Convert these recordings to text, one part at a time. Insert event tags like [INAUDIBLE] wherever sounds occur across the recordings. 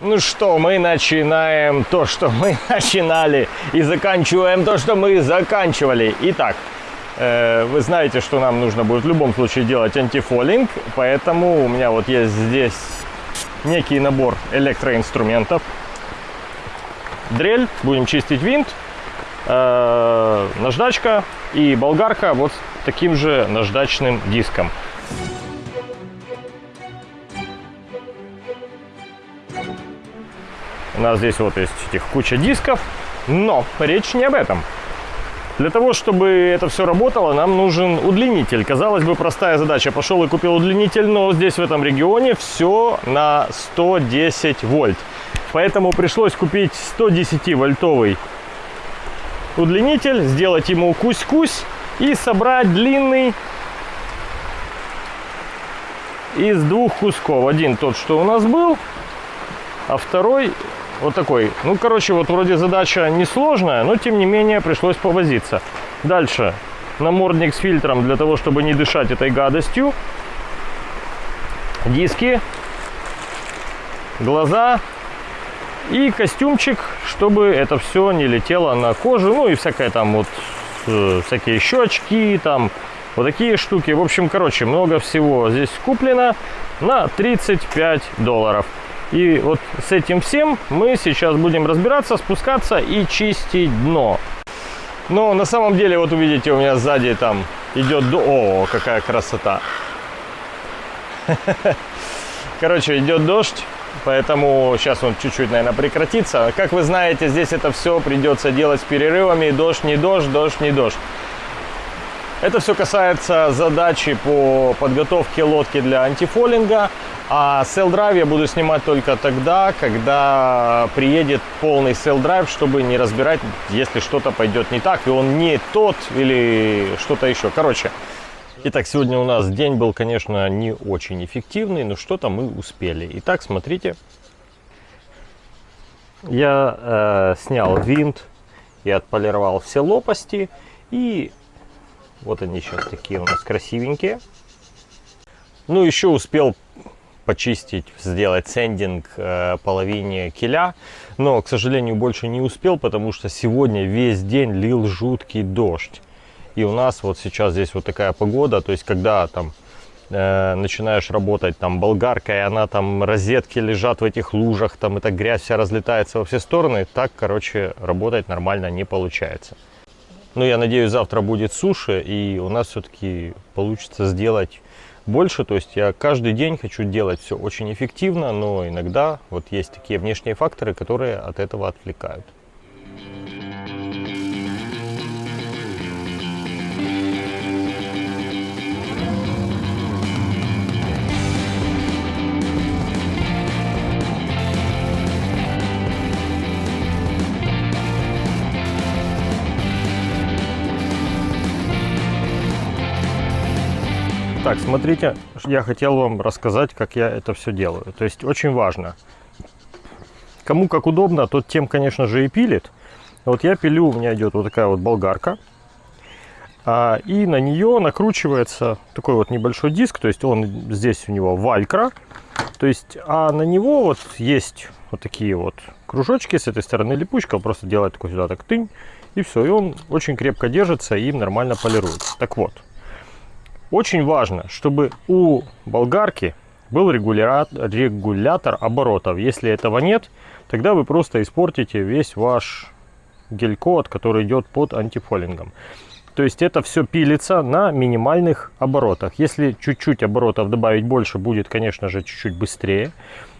Ну что, мы начинаем то, что мы [LAUGHS] начинали, и заканчиваем то, что мы заканчивали. Итак, э, вы знаете, что нам нужно будет в любом случае делать антифолинг, поэтому у меня вот есть здесь некий набор электроинструментов. Дрель, будем чистить винт, э, наждачка и болгарка вот таким же наждачным диском. У нас здесь вот есть этих куча дисков, но речь не об этом. Для того, чтобы это все работало, нам нужен удлинитель. Казалось бы, простая задача. Пошел и купил удлинитель, но здесь, в этом регионе, все на 110 вольт. Поэтому пришлось купить 110-вольтовый удлинитель, сделать ему кусь-кусь и собрать длинный из двух кусков. Один тот, что у нас был, а второй вот такой. Ну, короче, вот вроде задача несложная, но тем не менее пришлось повозиться. Дальше. Намордник с фильтром для того, чтобы не дышать этой гадостью. Диски. Глаза. И костюмчик, чтобы это все не летело на кожу. Ну и всякое там вот, э, всякие щечки, там вот такие штуки. В общем, короче, много всего здесь куплено на 35 долларов. И вот с этим всем мы сейчас будем разбираться, спускаться и чистить дно. Но на самом деле, вот увидите, у меня сзади там идет... О, какая красота! [LAUGHS] Короче, идет дождь, поэтому сейчас он чуть-чуть, наверное, прекратится. Как вы знаете, здесь это все придется делать с перерывами. Дождь, не дождь, дождь, не дождь. Это все касается задачи по подготовке лодки для антифолинга. А Drive я буду снимать только тогда, когда приедет полный Drive, чтобы не разбирать, если что-то пойдет не так, и он не тот или что-то еще. Короче, итак, сегодня у нас день был, конечно, не очень эффективный, но что-то мы успели. Итак, смотрите, я э, снял винт и отполировал все лопасти, и вот они сейчас такие у нас красивенькие. Ну, еще успел почистить, сделать сендинг э, половине киля. Но, к сожалению, больше не успел, потому что сегодня весь день лил жуткий дождь. И у нас вот сейчас здесь вот такая погода, то есть когда там э, начинаешь работать там болгаркой, она там розетки лежат в этих лужах, там эта грязь вся разлетается во все стороны, так, короче, работать нормально не получается. Но я надеюсь, завтра будет суши, и у нас все-таки получится сделать больше. То есть я каждый день хочу делать все очень эффективно, но иногда вот есть такие внешние факторы, которые от этого отвлекают. Так, смотрите, я хотел вам рассказать, как я это все делаю. То есть очень важно. Кому как удобно, тот тем, конечно же, и пилит. Вот я пилю, у меня идет вот такая вот болгарка. А, и на нее накручивается такой вот небольшой диск. То есть он здесь у него валькра. То есть, а на него вот есть вот такие вот кружочки. С этой стороны липучка. Просто делает такой сюда так тынь. И все. И он очень крепко держится и нормально полируется. Так вот. Очень важно, чтобы у болгарки был регулятор, регулятор оборотов. Если этого нет, тогда вы просто испортите весь ваш гель-код, который идет под антифолингом. То есть это все пилится на минимальных оборотах. Если чуть-чуть оборотов добавить больше, будет, конечно же, чуть-чуть быстрее.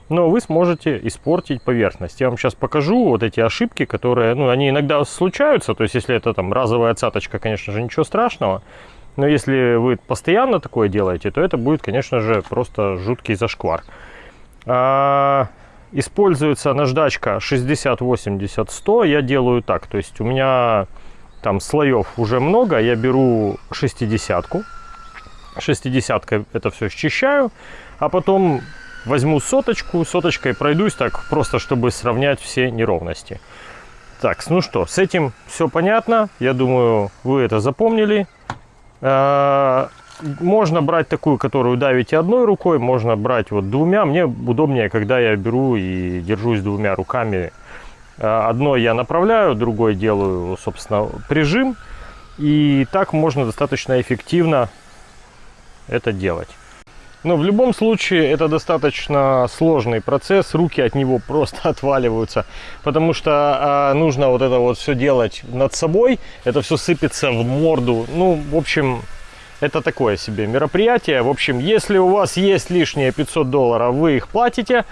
Но вы сможете испортить поверхность. Я вам сейчас покажу вот эти ошибки, которые, ну, они иногда случаются. То есть если это там разовая цаточка, конечно же, ничего страшного. Но если вы постоянно такое делаете, то это будет, конечно же, просто жуткий зашквар. А, используется наждачка 60, 80, 100. Я делаю так. То есть у меня там слоев уже много. Я беру 60 -ку. 60 это все счищаю. А потом возьму соточку. Соточкой пройдусь так, просто чтобы сравнять все неровности. Так, ну что, с этим все понятно. Я думаю, вы это запомнили. Э, можно брать такую, которую давите одной рукой, можно брать вот двумя. Мне удобнее, когда я беру и держусь двумя руками. Э, одной я направляю, другой делаю, собственно, прижим. И так можно достаточно эффективно это делать. Но в любом случае это достаточно сложный процесс, руки от него [LAUGHS] просто отваливаются, потому что э, нужно вот это вот все делать над собой, это все сыпется в морду. Ну, в общем, это такое себе мероприятие. В общем, если у вас есть лишние 500 долларов, вы их платите.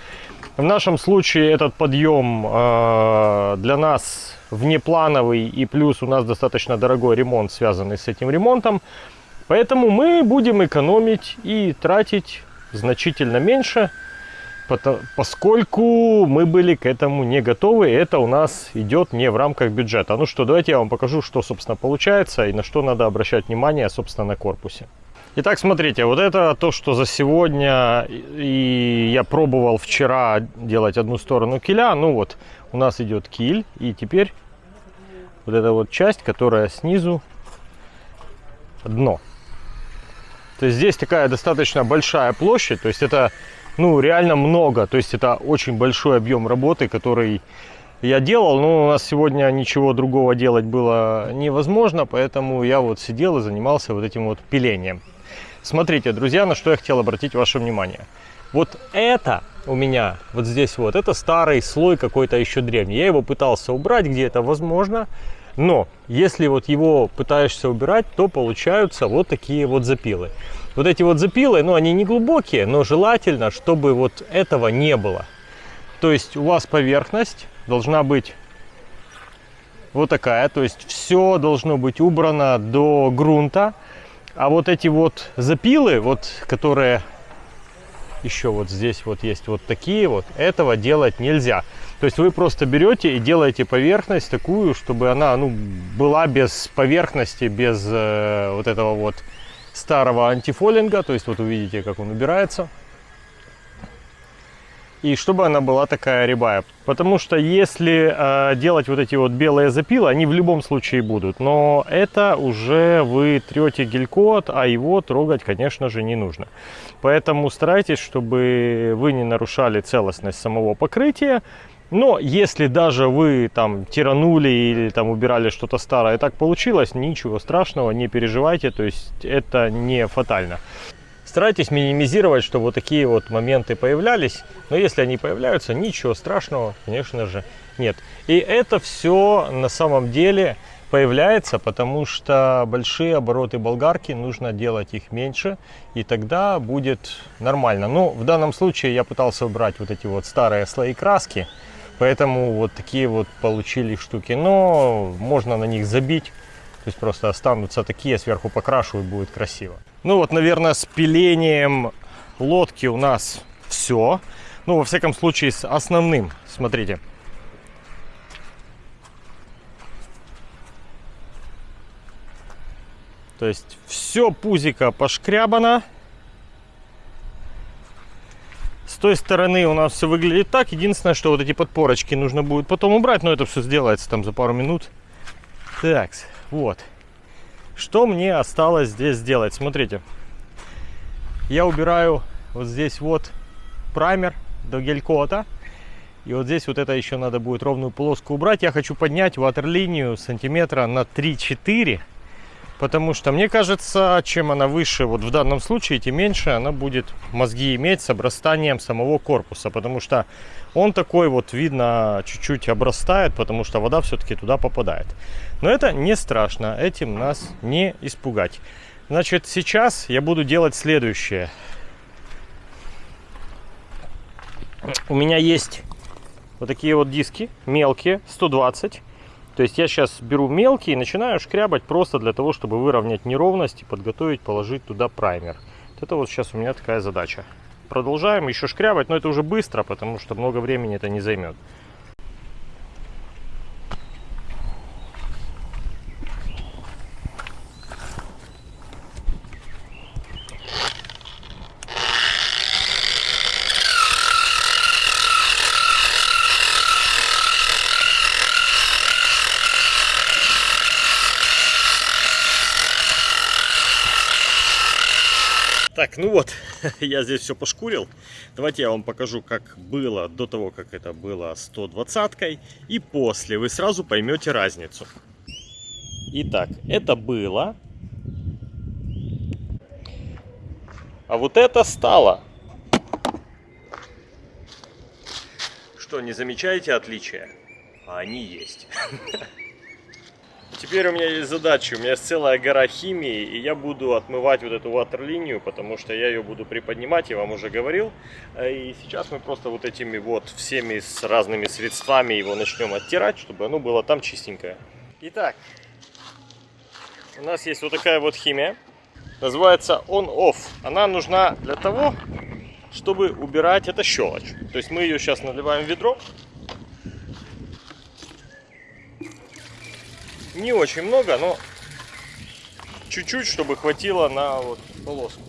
В нашем случае этот подъем э, для нас внеплановый и плюс у нас достаточно дорогой ремонт, связанный с этим ремонтом. Поэтому мы будем экономить и тратить значительно меньше, поскольку мы были к этому не готовы. Это у нас идет не в рамках бюджета. Ну что, давайте я вам покажу, что, собственно, получается и на что надо обращать внимание, собственно, на корпусе. Итак, смотрите, вот это то, что за сегодня, и я пробовал вчера делать одну сторону киля. Ну вот, у нас идет киль, и теперь вот эта вот часть, которая снизу дно. То есть здесь такая достаточно большая площадь, то есть это ну реально много, то есть это очень большой объем работы, который я делал, но у нас сегодня ничего другого делать было невозможно, поэтому я вот сидел и занимался вот этим вот пилением. Смотрите, друзья, на что я хотел обратить ваше внимание. Вот это у меня, вот здесь вот, это старый слой какой-то еще древний. Я его пытался убрать, где это возможно, но если вот его пытаешься убирать, то получаются вот такие вот запилы. Вот эти вот запилы, ну они не глубокие, но желательно, чтобы вот этого не было. То есть у вас поверхность должна быть вот такая, то есть все должно быть убрано до грунта. А вот эти вот запилы, вот которые еще вот здесь вот есть вот такие вот, этого делать нельзя. То есть вы просто берете и делаете поверхность такую, чтобы она ну, была без поверхности, без э, вот этого вот старого антифолинга. То есть вот увидите, как он убирается. И чтобы она была такая рябая. Потому что если э, делать вот эти вот белые запилы, они в любом случае будут. Но это уже вы трете гель-код, а его трогать, конечно же, не нужно. Поэтому старайтесь, чтобы вы не нарушали целостность самого покрытия. Но если даже вы там тиранули или там убирали что-то старое, так получилось, ничего страшного, не переживайте, то есть это не фатально. Старайтесь минимизировать, чтобы вот такие вот моменты появлялись, но если они появляются, ничего страшного, конечно же, нет. И это все на самом деле появляется, потому что большие обороты болгарки, нужно делать их меньше, и тогда будет нормально. Но в данном случае я пытался убрать вот эти вот старые слои краски, Поэтому вот такие вот получили штуки. Но можно на них забить. То есть просто останутся такие, сверху покрашу и будет красиво. Ну вот, наверное, с пилением лодки у нас все. Ну, во всяком случае, с основным. Смотрите. То есть все пузико пошкрябано. С той стороны у нас все выглядит так. Единственное, что вот эти подпорочки нужно будет потом убрать. Но это все сделается там за пару минут. Так, вот. Что мне осталось здесь сделать? Смотрите. Я убираю вот здесь вот праймер до гель-кота. И вот здесь вот это еще надо будет ровную полоску убрать. Я хочу поднять ватерлинию сантиметра на 3-4 Потому что, мне кажется, чем она выше, вот в данном случае, тем меньше она будет мозги иметь с обрастанием самого корпуса. Потому что он такой вот, видно, чуть-чуть обрастает, потому что вода все-таки туда попадает. Но это не страшно, этим нас не испугать. Значит, сейчас я буду делать следующее. У меня есть вот такие вот диски мелкие, 120 то есть я сейчас беру мелкий и начинаю шкрябать просто для того, чтобы выровнять неровность и подготовить, положить туда праймер. Вот это вот сейчас у меня такая задача. Продолжаем еще шкрябать, но это уже быстро, потому что много времени это не займет. Ну вот, [LAUGHS] я здесь все пошкурил. Давайте я вам покажу, как было до того, как это было 120-кой и после. Вы сразу поймете разницу. Итак, это было. А вот это стало. Что, не замечаете отличия? А они есть. [LAUGHS] Теперь у меня есть задача, у меня есть целая гора химии, и я буду отмывать вот эту ватерлинию, потому что я ее буду приподнимать, я вам уже говорил. И сейчас мы просто вот этими вот всеми с разными средствами его начнем оттирать, чтобы оно было там чистенькое. Итак, у нас есть вот такая вот химия, называется on-off. Она нужна для того, чтобы убирать это щелочь. То есть мы ее сейчас наливаем в ведро, Не очень много, но чуть-чуть, чтобы хватило на вот полоску.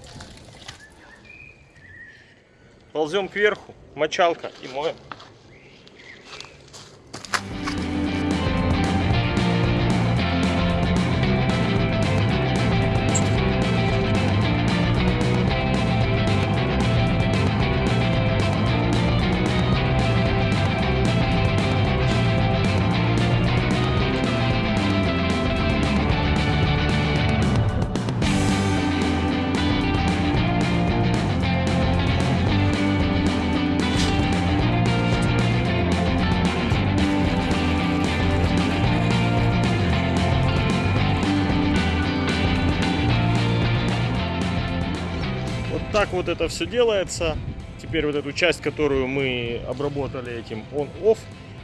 Ползем кверху, мочалка и моем. Вот это все делается. Теперь вот эту часть, которую мы обработали этим on-off,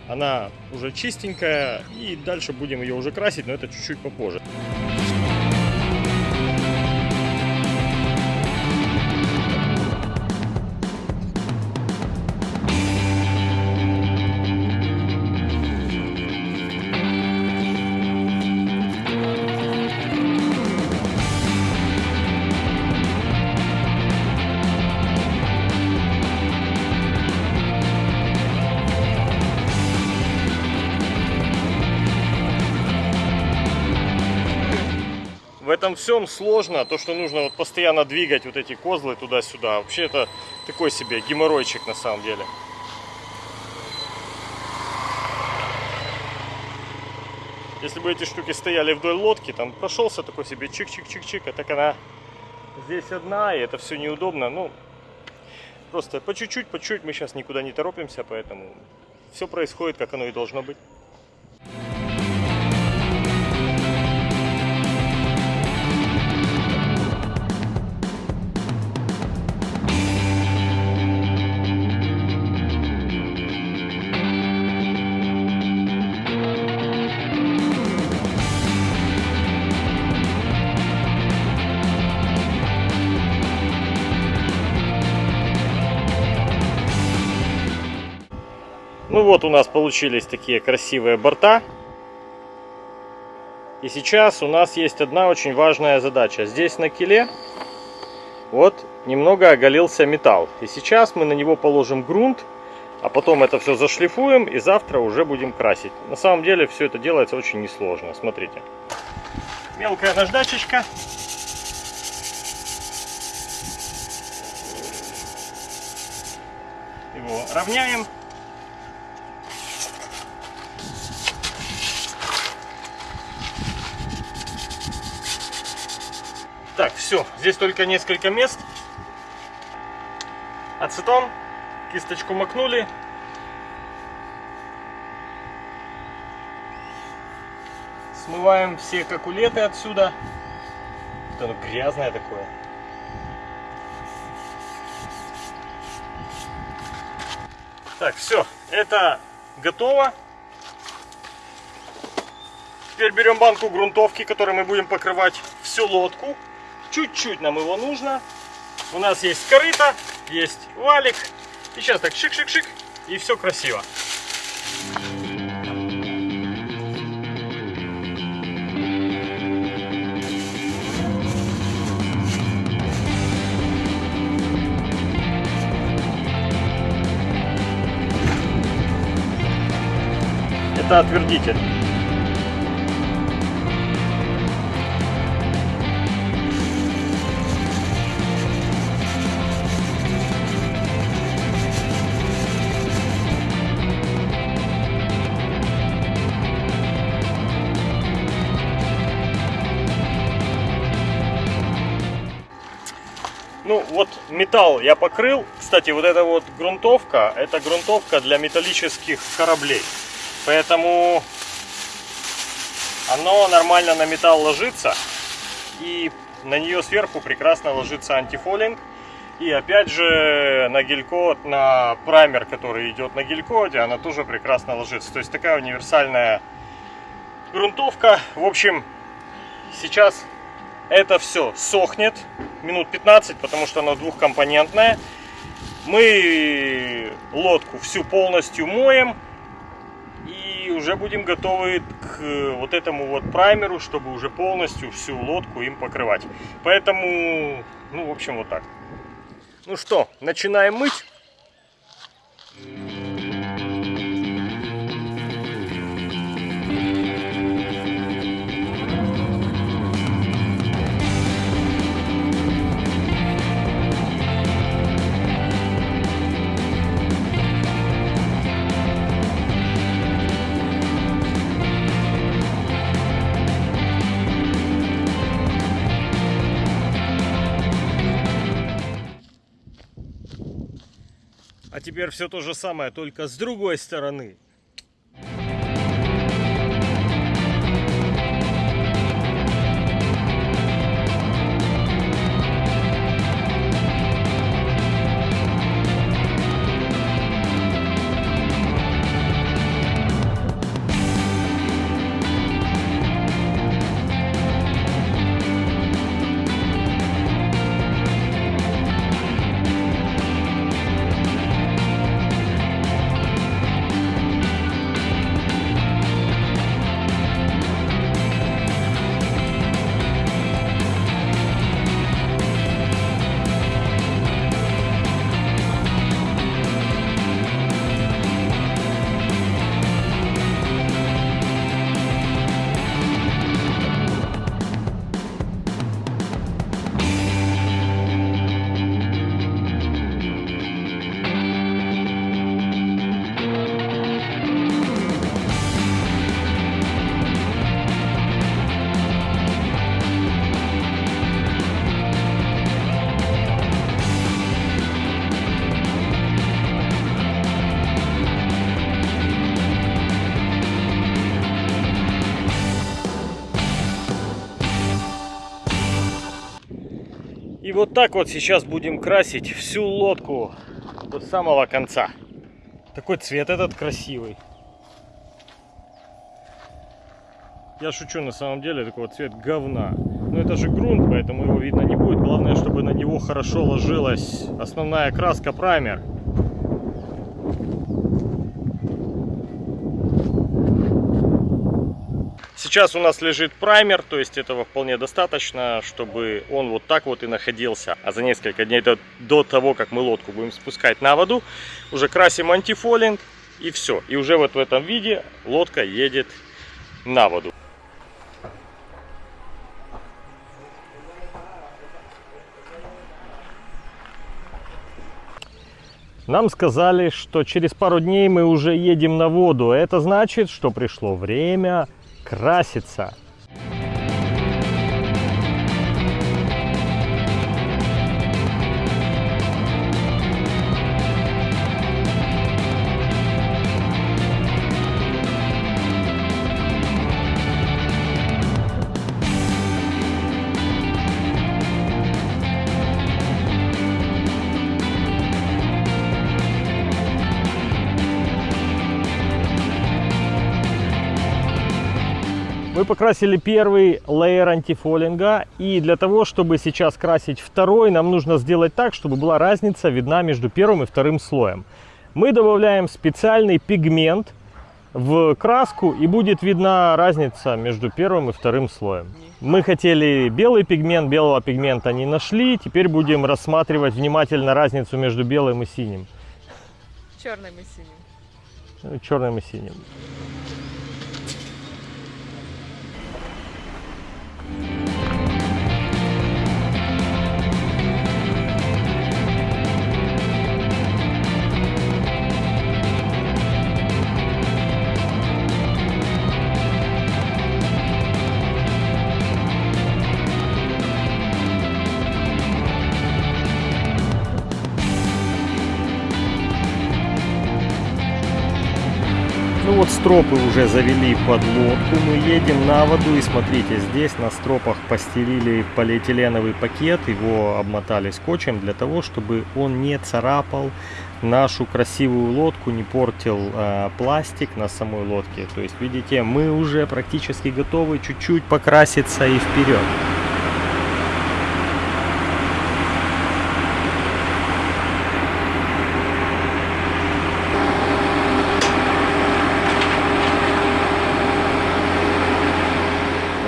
она уже чистенькая. И дальше будем ее уже красить, но это чуть-чуть попозже. Этом всем сложно, то, что нужно вот постоянно двигать вот эти козлы туда-сюда. Вообще это такой себе геморройчик на самом деле. Если бы эти штуки стояли вдоль лодки, там прошелся такой себе чик-чик-чик-чик, а так она здесь одна, и это все неудобно. Ну, просто по чуть-чуть, по чуть мы сейчас никуда не торопимся, поэтому все происходит, как оно и должно быть. Ну вот у нас получились такие красивые борта. И сейчас у нас есть одна очень важная задача. Здесь на киле вот немного оголился металл. И сейчас мы на него положим грунт, а потом это все зашлифуем и завтра уже будем красить. На самом деле все это делается очень несложно. Смотрите. Мелкая наждачечка. Его равняем. Так, все, здесь только несколько мест. Ацетон, кисточку макнули. Смываем все какулеты отсюда. Это оно грязное такое. Так, все, это готово. Теперь берем банку грунтовки, которой мы будем покрывать всю лодку. Чуть-чуть нам его нужно. У нас есть корыто, есть валик. И сейчас так шик-шик-шик, и все красиво. Это отвердитель. Металл я покрыл. Кстати, вот эта вот грунтовка, это грунтовка для металлических кораблей. Поэтому оно нормально на металл ложится. И на нее сверху прекрасно ложится антифолинг. И опять же на гелькод, на праймер, который идет на гелькоде, она тоже прекрасно ложится. То есть такая универсальная грунтовка. В общем, сейчас это все сохнет минут 15, потому что она двухкомпонентная. Мы лодку всю полностью моем и уже будем готовы к вот этому вот праймеру, чтобы уже полностью всю лодку им покрывать. Поэтому, ну, в общем, вот так. Ну что, начинаем мыть. Теперь все то же самое, только с другой стороны. Так вот сейчас будем красить всю лодку до самого конца. Такой цвет этот красивый. Я шучу, на самом деле, такой вот цвет говна. Но это же грунт, поэтому его видно не будет. Главное, чтобы на него хорошо ложилась основная краска праймер. Сейчас у нас лежит праймер, то есть этого вполне достаточно, чтобы он вот так вот и находился. А за несколько дней до, до того, как мы лодку будем спускать на воду, уже красим антифолинг и все. И уже вот в этом виде лодка едет на воду. Нам сказали, что через пару дней мы уже едем на воду. Это значит, что пришло время краситься. Мы покрасили первый лейер антифолинга. И для того, чтобы сейчас красить второй, нам нужно сделать так, чтобы была разница видна между первым и вторым слоем. Мы добавляем специальный пигмент в краску и будет видна разница между первым и вторым слоем. Мы хотели белый пигмент, белого пигмента не нашли. Теперь будем рассматривать внимательно разницу между белым и синим. Черным и синим. Черным и синим. Ну стропы уже завели под лодку, мы едем на воду и смотрите, здесь на стропах постелили полиэтиленовый пакет, его обмотали скотчем для того, чтобы он не царапал нашу красивую лодку, не портил э, пластик на самой лодке. То есть видите, мы уже практически готовы чуть-чуть покраситься и вперед.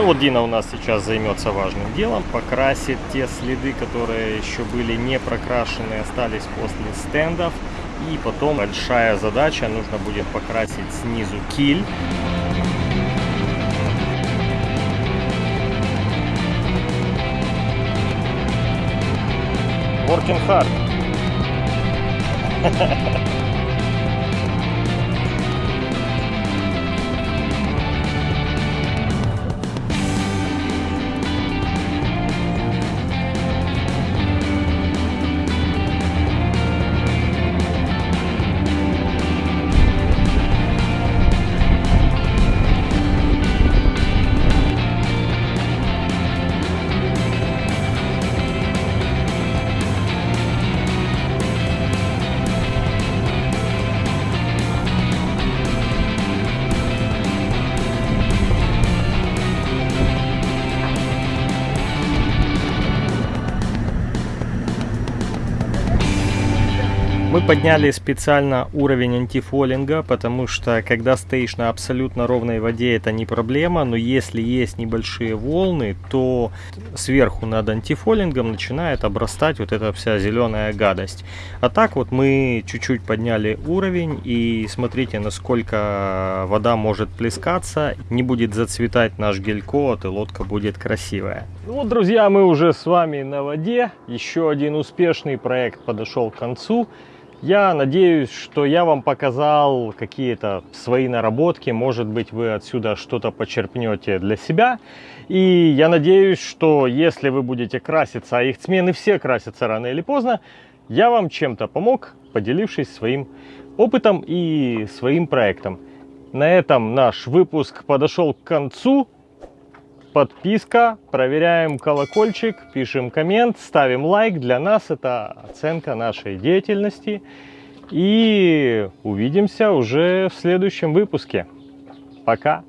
Вот Дина у нас сейчас займется важным делом, покрасит те следы, которые еще были не прокрашены, остались после стендов. И потом большая задача, нужно будет покрасить снизу киль. Working hard. [LAUGHS] Мы подняли специально уровень антифолинга, потому что когда стоишь на абсолютно ровной воде, это не проблема, но если есть небольшие волны, то сверху над антифолингом начинает обрастать вот эта вся зеленая гадость. А так вот мы чуть-чуть подняли уровень и смотрите, насколько вода может плескаться, не будет зацветать наш гель-код и лодка будет красивая. Ну вот, друзья, мы уже с вами на воде. Еще один успешный проект подошел к концу. Я надеюсь, что я вам показал какие-то свои наработки, может быть вы отсюда что-то почерпнете для себя. И я надеюсь, что если вы будете краситься, а их смены все красятся рано или поздно, я вам чем-то помог, поделившись своим опытом и своим проектом. На этом наш выпуск подошел к концу подписка, проверяем колокольчик, пишем коммент, ставим лайк. Для нас это оценка нашей деятельности. И увидимся уже в следующем выпуске. Пока!